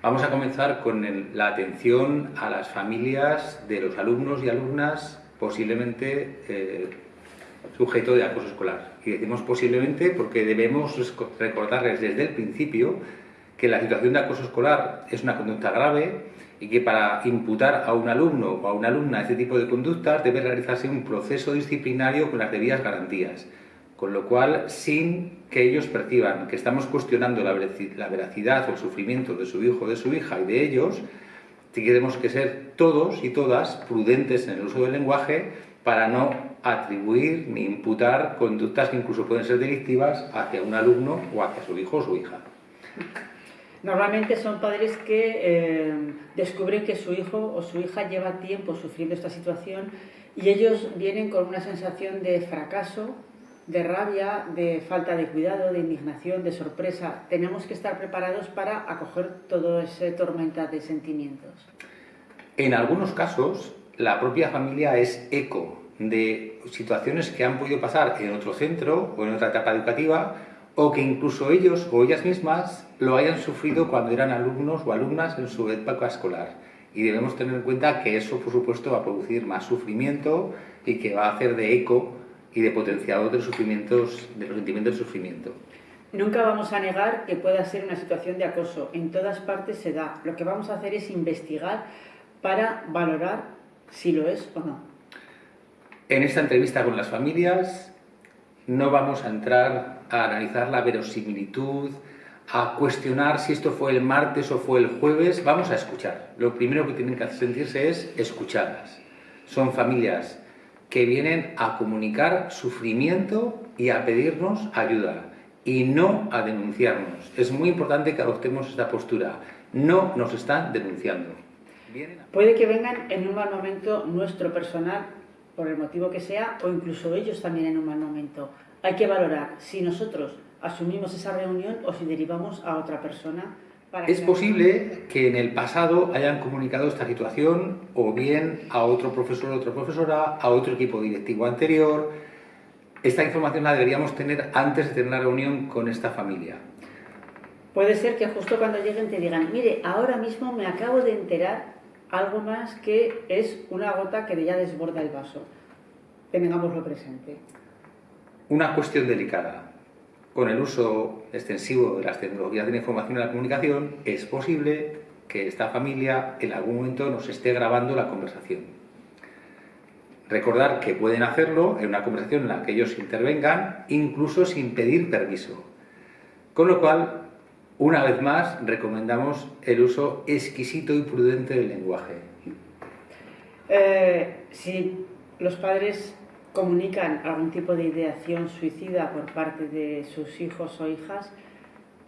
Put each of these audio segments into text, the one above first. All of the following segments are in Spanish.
Vamos a comenzar con la atención a las familias de los alumnos y alumnas posiblemente eh, sujeto de acoso escolar. Y decimos posiblemente porque debemos recordarles desde el principio que la situación de acoso escolar es una conducta grave y que para imputar a un alumno o a una alumna este tipo de conductas debe realizarse un proceso disciplinario con las debidas garantías con lo cual, sin que ellos perciban que estamos cuestionando la veracidad o el sufrimiento de su hijo o de su hija y de ellos, tenemos que ser todos y todas prudentes en el uso del lenguaje para no atribuir ni imputar conductas que incluso pueden ser delictivas hacia un alumno o hacia su hijo o su hija. Normalmente son padres que eh, descubren que su hijo o su hija lleva tiempo sufriendo esta situación y ellos vienen con una sensación de fracaso de rabia, de falta de cuidado, de indignación, de sorpresa. Tenemos que estar preparados para acoger todo ese tormenta de sentimientos. En algunos casos, la propia familia es eco de situaciones que han podido pasar en otro centro o en otra etapa educativa o que incluso ellos o ellas mismas lo hayan sufrido cuando eran alumnos o alumnas en su época escolar. Y debemos tener en cuenta que eso, por supuesto, va a producir más sufrimiento y que va a hacer de eco y de potenciador de los, sufrimientos, de los sentimientos de sufrimiento. Nunca vamos a negar que pueda ser una situación de acoso. En todas partes se da. Lo que vamos a hacer es investigar para valorar si lo es o no. En esta entrevista con las familias no vamos a entrar a analizar la verosimilitud, a cuestionar si esto fue el martes o fue el jueves, vamos a escuchar. Lo primero que tienen que sentirse es escuchadas. Son familias que vienen a comunicar sufrimiento y a pedirnos ayuda y no a denunciarnos. Es muy importante que adoptemos esta postura. No nos están denunciando. Puede que vengan en un mal momento nuestro personal, por el motivo que sea, o incluso ellos también en un mal momento. Hay que valorar si nosotros asumimos esa reunión o si derivamos a otra persona es posible que en el pasado hayan comunicado esta situación o bien a otro profesor o otra profesora, a otro equipo directivo anterior. Esta información la deberíamos tener antes de tener la reunión con esta familia. Puede ser que justo cuando lleguen te digan, mire, ahora mismo me acabo de enterar algo más que es una gota que ya desborda el vaso. Tengámoslo presente. Una cuestión delicada con el uso extensivo de las tecnologías de la información y la comunicación, es posible que esta familia en algún momento nos esté grabando la conversación. Recordar que pueden hacerlo en una conversación en la que ellos intervengan, incluso sin pedir permiso. Con lo cual, una vez más, recomendamos el uso exquisito y prudente del lenguaje. Eh, si los padres comunican algún tipo de ideación suicida por parte de sus hijos o hijas,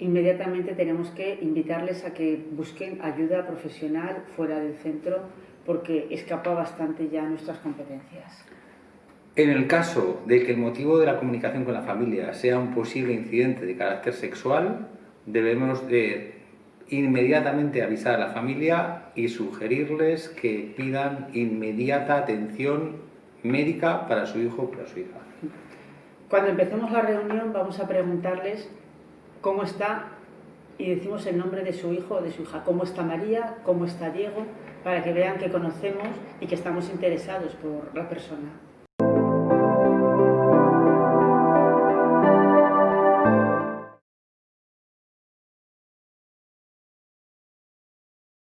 inmediatamente tenemos que invitarles a que busquen ayuda profesional fuera del centro porque escapa bastante ya nuestras competencias. En el caso de que el motivo de la comunicación con la familia sea un posible incidente de carácter sexual, debemos de inmediatamente avisar a la familia y sugerirles que pidan inmediata atención médica para su hijo o para su hija. Cuando empecemos la reunión vamos a preguntarles cómo está y decimos el nombre de su hijo o de su hija, cómo está María, cómo está Diego, para que vean que conocemos y que estamos interesados por la persona.